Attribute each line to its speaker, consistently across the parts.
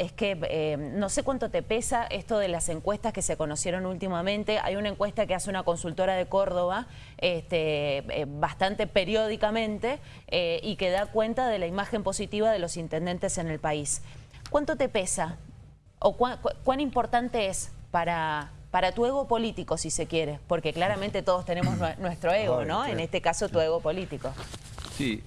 Speaker 1: es que eh, no sé cuánto te pesa esto de las encuestas que se conocieron últimamente. Hay una encuesta que hace una consultora de Córdoba este, eh, bastante periódicamente eh, y que da cuenta de la imagen positiva de los intendentes en el país. ¿Cuánto te pesa o cuán, importante es para, para tu ego político, si se quiere? Porque claramente todos tenemos nuestro ego, ¿no? En este caso, tu ego político.
Speaker 2: Sí,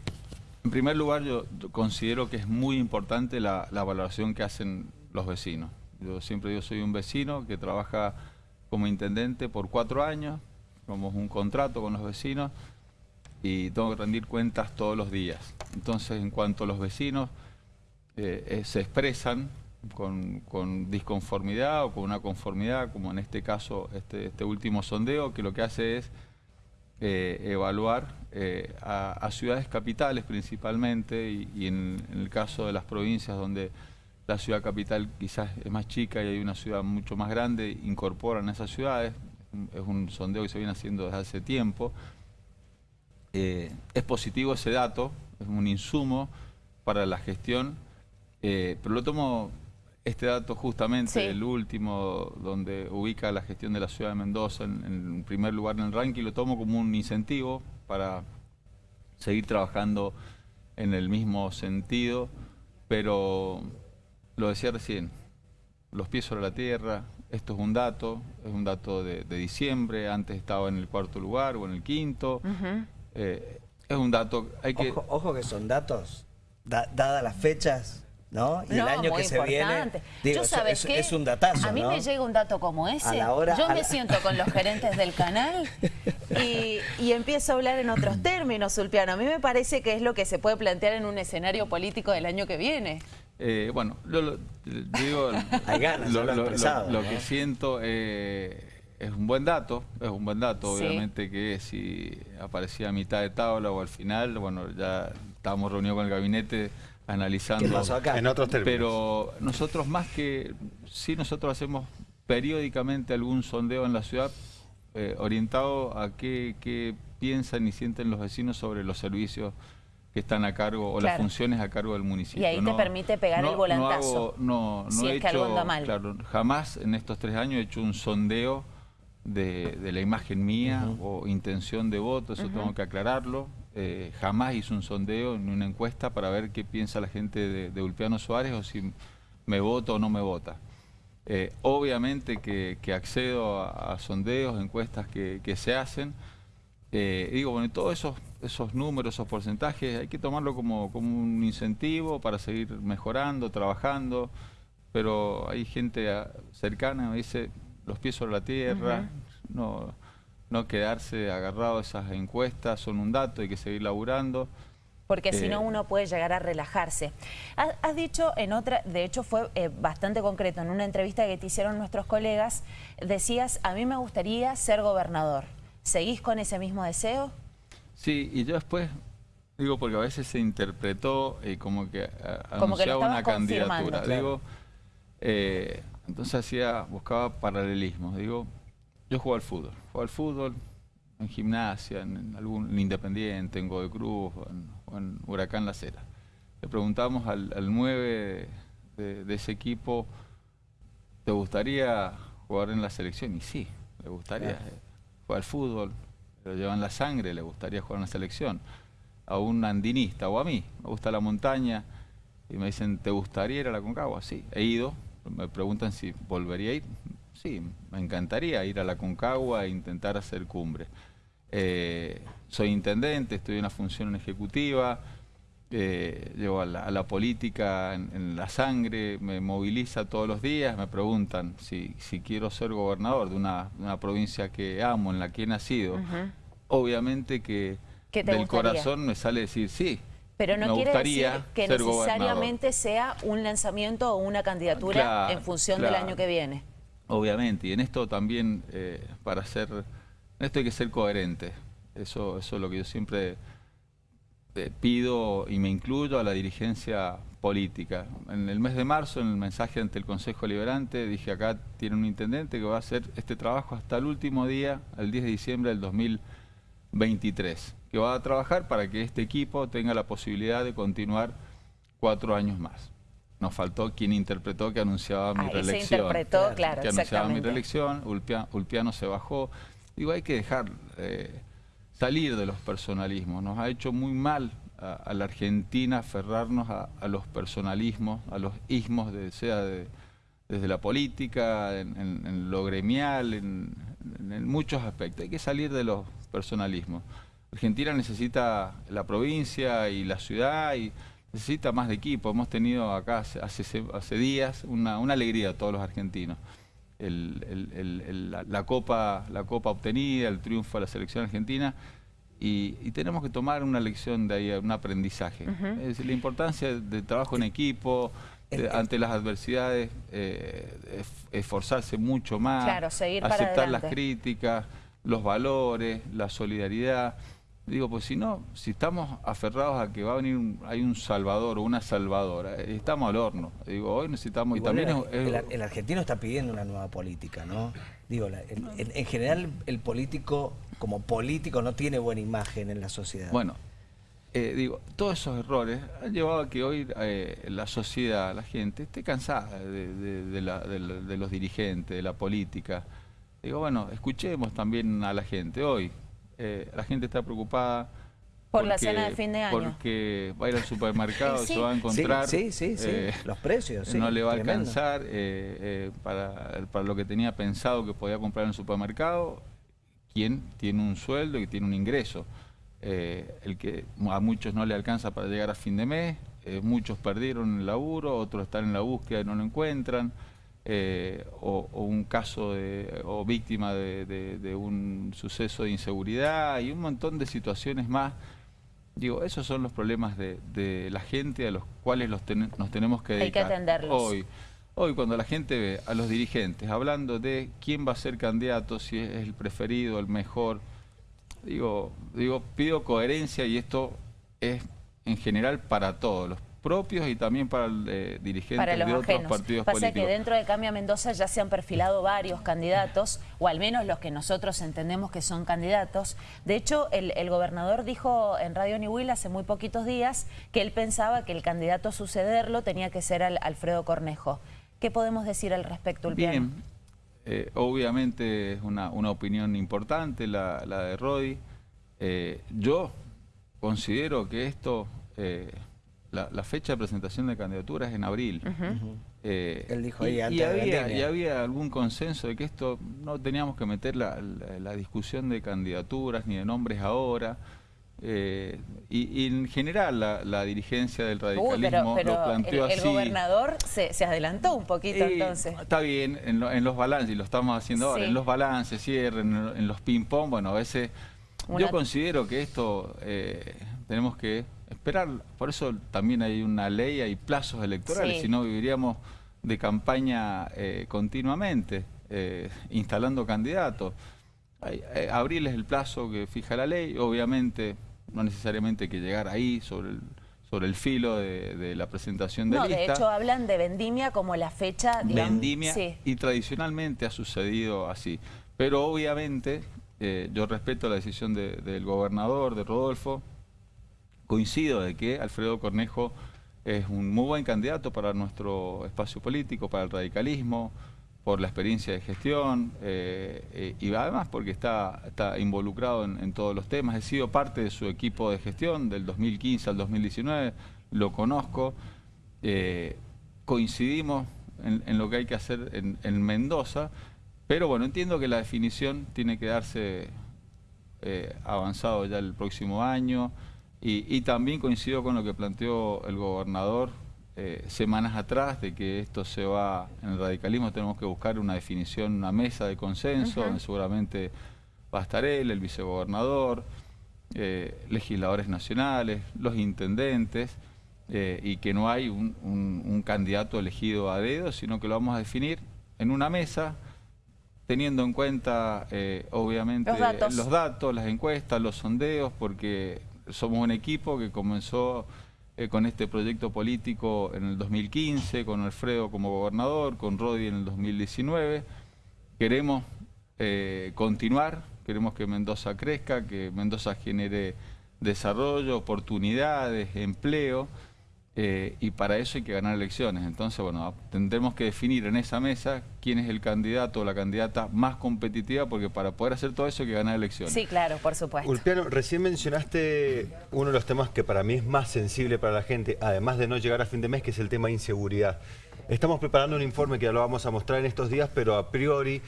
Speaker 2: en primer lugar, yo considero que es muy importante la, valoración que hacen los vecinos. Yo siempre digo, soy un vecino que trabaja como intendente por cuatro años, somos un contrato con los vecinos y tengo que rendir cuentas todos los días. Entonces, en cuanto los vecinos eh, eh, se expresan con, disconformidad o con una conformidad, como en este caso, este, este último sondeo, que lo que hace es eh, evaluar eh, a, ciudades capitales principalmente y, en, el caso de las provincias donde la ciudad capital quizás es más chica y hay una ciudad mucho más grande, incorporan esas ciudades, es un sondeo que se viene haciendo desde hace tiempo. Eh, es positivo ese dato, es un insumo para la gestión, pero lo tomo este dato justamente, el último, donde ubica la gestión de la ciudad de Mendoza en, primer lugar en el ranking, lo tomo como un incentivo para seguir trabajando en el mismo sentido, pero lo decía recién, los pies sobre la tierra, esto es un dato, es un dato de, diciembre, antes estaba en el cuarto lugar o en el quinto, eh, es un dato, hay que...
Speaker 3: Ojo, que son datos, dadas las fechas, ¿no? Y el año que se viene,
Speaker 1: digo, sabes es,
Speaker 3: un datazo,
Speaker 1: A mí me llega un dato como ese, yo me siento con los gerentes del canal y, empiezo a hablar en otros términos, Sulpiano. A mí me parece que es lo que se puede plantear en un escenario político del año que viene.
Speaker 2: Eh, bueno, lo, digo, lo, que siento eh, es un buen dato, es un buen dato, obviamente que si aparecía a mitad de tabla o al final, bueno, ya estábamos reunidos con el gabinete analizando.
Speaker 3: En otros términos.
Speaker 2: Pero nosotros más que, sí nosotros hacemos periódicamente algún sondeo en la ciudad eh, orientado a qué, piensan y sienten los vecinos sobre los servicios que están a cargo o las funciones a cargo del municipio.
Speaker 1: Y ahí te permite pegar el volantazo.
Speaker 2: No, no, he hecho, Claro, jamás en estos tres años he hecho un sondeo de, la imagen mía o intención de voto, eso tengo que aclararlo. Eh, jamás hice un sondeo ni una encuesta para ver qué piensa la gente de, Ulpiano Suárez o si me vota o no me vota. Eh, obviamente que, accedo a, sondeos, encuestas que, se hacen. Eh, digo, bueno, todos esos, esos números, esos porcentajes, hay que tomarlo como, un incentivo para seguir mejorando, trabajando, pero hay gente cercana que me dice, los pies sobre la tierra, no no quedarse agarrado a esas encuestas, son un dato, hay que seguir laburando.
Speaker 1: Porque si no eh, uno puede llegar a relajarse. Has, dicho en otra, de hecho fue eh, bastante concreto, en una entrevista que te hicieron nuestros colegas, decías, a mí me gustaría ser gobernador. ¿Seguís con ese mismo deseo?
Speaker 2: Sí, y yo después, digo porque a veces se interpretó y como que anunciaba una candidatura. Digo, eh, entonces hacía, buscaba paralelismos. Digo, yo juego al fútbol, juego al fútbol en gimnasia, en, algún Independiente, en Godoy Cruz o en, Huracán La Cera. Le preguntamos al, 9 de, ese equipo, ¿te gustaría jugar en la selección? Y sí, le gustaría jugar al fútbol, lo llevan la sangre, le gustaría jugar en la selección. A un andinista o a mí, me gusta la montaña, y me dicen, ¿te gustaría ir a la Concagua? Sí, he ido, me preguntan si volvería a ir, sí, me encantaría ir a la Concagua e intentar hacer cumbre. Eh, soy intendente, estoy en una función ejecutiva, eh, llevo a la, política en, la sangre, me moviliza todos los días, me preguntan si, quiero ser gobernador de una, provincia que amo, en la que he nacido. Obviamente que del corazón me sale decir sí,
Speaker 1: pero no quiere decir que necesariamente sea un lanzamiento o una candidatura en función del año que viene.
Speaker 2: Obviamente, y en esto también, eh, para ser, en esto hay que ser coherente. Eso, eso es lo que yo siempre eh, pido y me incluyo a la dirigencia política. En el mes de marzo, en el mensaje ante el Consejo Liberante, dije acá tiene un intendente que va a hacer este trabajo hasta el último día, el 10 de diciembre del 2023, que va a trabajar para que este equipo tenga la posibilidad de continuar cuatro años más. Nos faltó quien interpretó que anunciaba mi
Speaker 1: Ahí
Speaker 2: reelección.
Speaker 1: se interpretó, claro,
Speaker 2: que anunciaba mi reelección, Ulpia- Ulpiano se bajó. Digo, hay que dejar eh, salir de los personalismos. Nos ha hecho muy mal a, a la Argentina aferrarnos a, a los personalismos, a los ismos, de, sea de- desde la política, en, en- en lo gremial, en, en- en muchos aspectos. Hay que salir de los personalismos. Argentina necesita la provincia y la ciudad y necesita más de equipo. Hemos tenido acá hace, hace, hace días una, una alegría a todos los argentinos. El- el- el- el- la, la copa, la copa obtenida, el triunfo de la selección argentina y, y tenemos que tomar una lección de ahí, un aprendizaje. Es decir, la importancia del trabajo en equipo, de- ante las adversidades, eh, es- esforzarse mucho más,
Speaker 1: Claro, seguir para
Speaker 2: aceptar las críticas, los valores, la solidaridad. Digo, pues si no, si estamos aferrados a que va a venir, un- hay un salvador o una salvadora, eh, estamos al horno. Digo, hoy necesitamos, y también
Speaker 3: el,
Speaker 2: es-
Speaker 3: el- el argentino está pidiendo una nueva política, ¿no? Digo, la- en, en- en general el político, como político, no tiene buena imagen en la sociedad.
Speaker 2: Bueno, eh, digo, todos esos errores han llevado a que hoy eh, la sociedad, la gente, esté cansada de, de- de la- de la- de los dirigentes, de la política. Digo, bueno, escuchemos también a la gente. Hoy eh, la gente está preocupada
Speaker 1: Por la cena de fin de año.
Speaker 2: Porque va a ir al supermercado y
Speaker 1: Sí.
Speaker 2: se va a encontrar.
Speaker 3: Sí, sí, sí, sí.
Speaker 2: eh,
Speaker 3: Los precios, sí,
Speaker 2: no le va a alcanzar eh, eh, para, para lo que tenía pensado que podía comprar en el supermercado. Quien tiene un sueldo y tiene un ingreso. Eh, el que a muchos no le alcanza para llegar a fin de mes, eh, muchos perdieron el laburo, otros están en la búsqueda y no lo encuentran, eh, o, o un caso de, o víctima de, de- de un suceso de inseguridad y un montón de situaciones más. Digo, esos son los problemas de, de la gente a los cuales los ten- nos tenemos que
Speaker 1: Hay que
Speaker 2: dedicar.
Speaker 1: atenderlos.
Speaker 2: Hoy, hoy cuando la gente ve a los dirigentes hablando de quién va a ser candidato, si es el preferido, el mejor, digo, digo, pido coherencia y esto es en general para todos, los propios y también para el eh, dirigente
Speaker 1: para los
Speaker 2: de otros
Speaker 1: ajenos.
Speaker 2: partidos
Speaker 1: Pasa
Speaker 2: políticos.
Speaker 1: que dentro de Cambia Mendoza ya se han perfilado varios candidatos, o al menos los que nosotros entendemos que son candidatos. De hecho, el, el gobernador dijo en Radio Niwil hace muy poquitos días que él pensaba que el candidato a sucederlo tenía que ser al- Alfredo Cornejo. ¿Qué podemos decir al respecto, Ulpiano?
Speaker 2: Bien, Eh, obviamente es una, una opinión importante la, la de Rodi. Eh, yo considero que esto, eh, la, la fecha de presentación de candidaturas es en abril. Eh,
Speaker 3: Él dijo
Speaker 2: y-
Speaker 3: ahí
Speaker 2: y,
Speaker 3: antes de la
Speaker 2: había,
Speaker 3: pandemia.
Speaker 2: y había algún consenso de que esto no teníamos que meter la, la- la discusión de candidaturas ni de nombres ahora. Eh, y, y en general la, la dirigencia del
Speaker 1: Uy,
Speaker 2: radicalismo
Speaker 1: pero, pero
Speaker 2: lo planteó
Speaker 1: el, el
Speaker 2: así.
Speaker 1: gobernador se, se adelantó un poquito entonces.
Speaker 2: Está bien, en, lo- en los balances, y lo estamos haciendo ahora, en los balances, cierre, en, en los ping-pong, bueno, a veces
Speaker 1: Una-
Speaker 2: yo considero que esto eh, tenemos que esperar, por eso también hay una ley, hay plazos electorales,
Speaker 1: Sí.
Speaker 2: si no viviríamos de campaña eh, continuamente, eh, instalando candidatos. Hay- eh, abril es el plazo que fija la ley, obviamente no necesariamente hay que llegar ahí sobre el, sobre el filo de, de la presentación de
Speaker 1: No, de hecho hablan de vendimia como la fecha, digamos,
Speaker 2: vendimia
Speaker 1: sí.
Speaker 2: y tradicionalmente ha sucedido así. Pero obviamente eh, yo respeto la decisión de- del gobernador, de Rodolfo, coincido de que Alfredo Cornejo es un muy buen candidato para nuestro espacio político, para el radicalismo, por la experiencia de gestión eh, eh, y además porque está, está involucrado en, todos los temas. He sido parte de su equipo de gestión del 2015 al 2019, lo conozco, eh, coincidimos en, lo que hay que hacer en, en Mendoza, pero bueno, entiendo que la definición tiene que darse avanzado ya el próximo año y, y también coincido con lo que planteó el gobernador eh, semanas atrás de que esto se va, en el radicalismo tenemos que buscar una definición, una mesa de consenso, donde seguramente va a estar él, el vicegobernador, eh, legisladores nacionales, los intendentes, eh, y que no hay un, un- un candidato elegido a dedo, sino que lo vamos a definir en una mesa, teniendo en cuenta, eh, obviamente,
Speaker 1: Los datos.
Speaker 2: los datos, las encuestas, los sondeos, porque somos un equipo que comenzó eh, con este proyecto político en el 2015, con Alfredo como gobernador, con Rodi en el 2019. Queremos eh, continuar, queremos que Mendoza crezca, que Mendoza genere desarrollo, oportunidades, empleo. Eh, y para eso hay que ganar elecciones. Entonces, bueno, tendremos que definir en esa mesa quién es el candidato o la candidata más competitiva, porque para poder hacer todo eso hay que ganar elecciones.
Speaker 1: Sí, claro, por supuesto.
Speaker 4: Ulpiano, recién mencionaste uno de los temas que para mí es más sensible para la gente, además de no llegar a fin de mes, que es el tema inseguridad. Estamos preparando un informe que ya lo vamos a mostrar en estos días, pero a priori,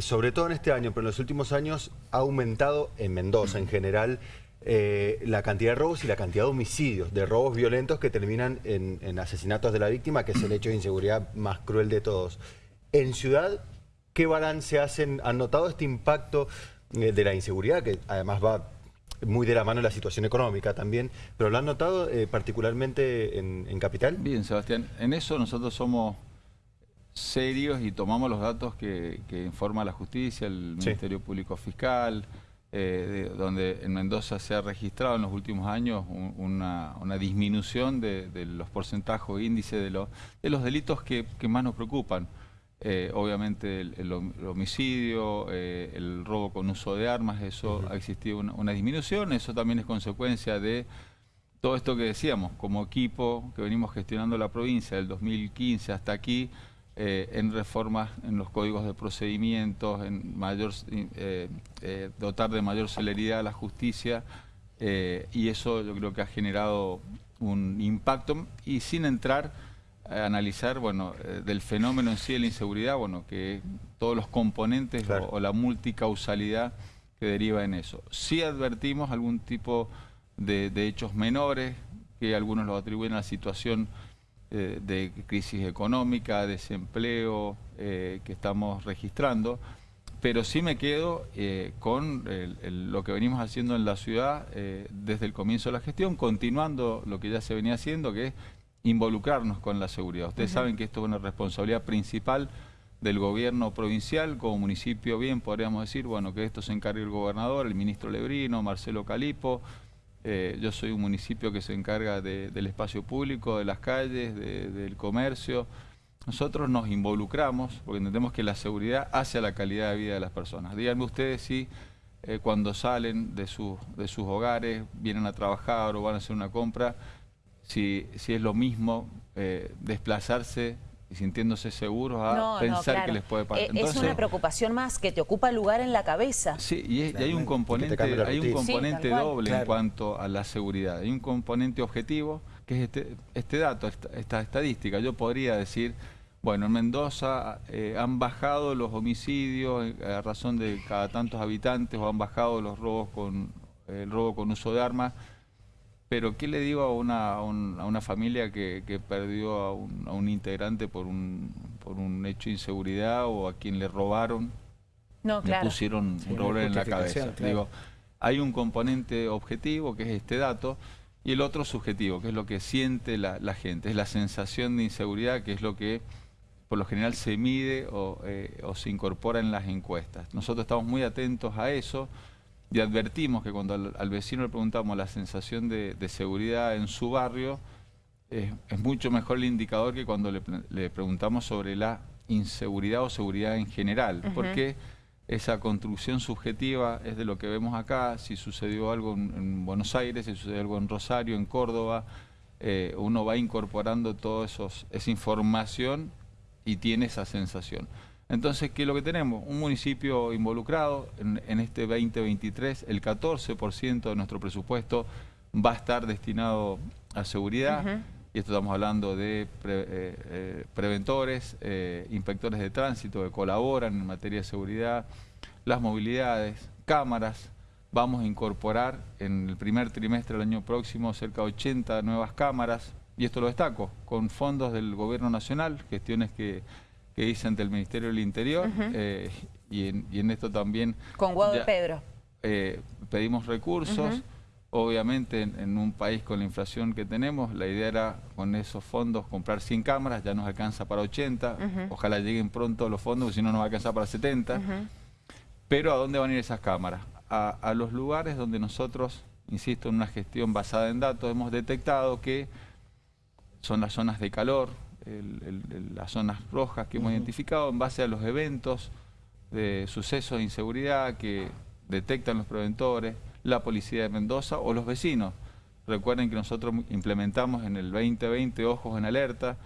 Speaker 4: sobre todo en este año, pero en los últimos años, ha aumentado en Mendoza en general eh, la cantidad de robos y la cantidad de homicidios, de robos violentos que terminan en, asesinatos de la víctima, que es el hecho de inseguridad más cruel de todos. En Ciudad, ¿qué balance hacen? ¿Han notado este impacto eh, de la inseguridad, que además va muy de la mano de la situación económica también, pero lo han notado eh, particularmente en, Capital?
Speaker 2: Bien, Sebastián, en eso nosotros somos serios y tomamos los datos que, informa la justicia, el Ministerio Público Fiscal, eh, donde en Mendoza se ha registrado en los últimos años una, disminución de, los porcentajes o índices de, de los delitos que, más nos preocupan. Eh, obviamente el, homicidio, eh, el robo con uso de armas, eso ha existido una, disminución, eso también es consecuencia de todo esto que decíamos, como equipo que venimos gestionando la provincia del 2015 hasta aquí, eh, en reformas en los códigos de procedimientos, en mayor, eh, eh, dotar de mayor celeridad a la justicia y eso yo creo que ha generado un impacto y sin entrar a analizar bueno, del fenómeno en sí de la inseguridad, bueno, que todos los componentes o, la multicausalidad que deriva en eso. Sí advertimos algún tipo de, de hechos menores, que algunos lo atribuyen a la situación eh, de crisis económica, desempleo eh, que estamos registrando, pero sí me quedo eh, con lo que venimos haciendo en la ciudad desde el comienzo de la gestión, continuando lo que ya se venía haciendo, que es involucrarnos con la seguridad. Ustedes saben que esto es una responsabilidad principal del gobierno provincial, como municipio bien podríamos decir, bueno, que esto se encargue el gobernador, el ministro Lebrino, Marcelo Calipo, eh, yo soy un municipio que se encarga del espacio público, de las calles, del comercio. Nosotros nos involucramos porque entendemos que la seguridad hace a la calidad de vida de las personas. Díganme ustedes si eh, cuando salen de, sus hogares, vienen a trabajar o van a hacer una compra, si, si es lo mismo eh, desplazarse sintiéndose seguros a pensar que les puede pasar.
Speaker 1: Eh, es una preocupación más que te ocupa lugar en la cabeza.
Speaker 2: Sí, y, hay un componente, hay un componente doble en cuanto a la seguridad. Hay un componente objetivo, que es este, este dato, esta, estadística. Yo podría decir, bueno, en Mendoza eh, han bajado los homicidios a razón de cada tantos habitantes o han bajado los robos con el robo con uso de armas pero ¿qué le digo a una, a una familia que, perdió a un, integrante por un, por un hecho de inseguridad o a quien le robaron?
Speaker 1: No, le
Speaker 2: pusieron un revólver en la cabeza. Digo, hay un componente objetivo, que es este dato, y el otro subjetivo, que es lo que siente la, gente, es la sensación de inseguridad, que es lo que por lo general se mide o, eh, o se incorpora en las encuestas. Nosotros estamos muy atentos a eso, y advertimos que cuando al, vecino le preguntamos la sensación de, seguridad en su barrio, es mucho mejor el indicador que cuando le, preguntamos sobre la inseguridad o seguridad en general, porque esa construcción subjetiva es de lo que vemos acá, si sucedió algo en, Buenos Aires, si sucedió algo en Rosario, en Córdoba, eh, uno va incorporando toda esa información y tiene esa sensación. Entonces, ¿qué es lo que tenemos? Un municipio involucrado en, este 2023, el 14% de nuestro presupuesto va a estar destinado a seguridad, y esto estamos hablando de eh, eh, preventores, eh, inspectores de tránsito que colaboran en materia de seguridad, las movilidades, cámaras, vamos a incorporar en el primer trimestre del año próximo cerca de 80 nuevas cámaras, y esto lo destaco, con fondos del Gobierno Nacional, gestiones que que hice ante el Ministerio del Interior eh, y, en, esto también...
Speaker 1: Con Guado de Pedro.
Speaker 2: Eh, pedimos recursos. Obviamente en, un país con la inflación que tenemos, la idea era con esos fondos comprar 100 cámaras, ya nos alcanza para 80, ojalá lleguen pronto los fondos, porque si no nos va a alcanzar para 70. Pero ¿a dónde van a ir esas cámaras? a los lugares donde nosotros, insisto, en una gestión basada en datos, hemos detectado que son las zonas de calor, las zonas rojas que hemos identificado en base a los eventos de sucesos de inseguridad que detectan los preventores, la policía de Mendoza o los vecinos. Recuerden que nosotros implementamos en el 2020 Ojos en Alerta,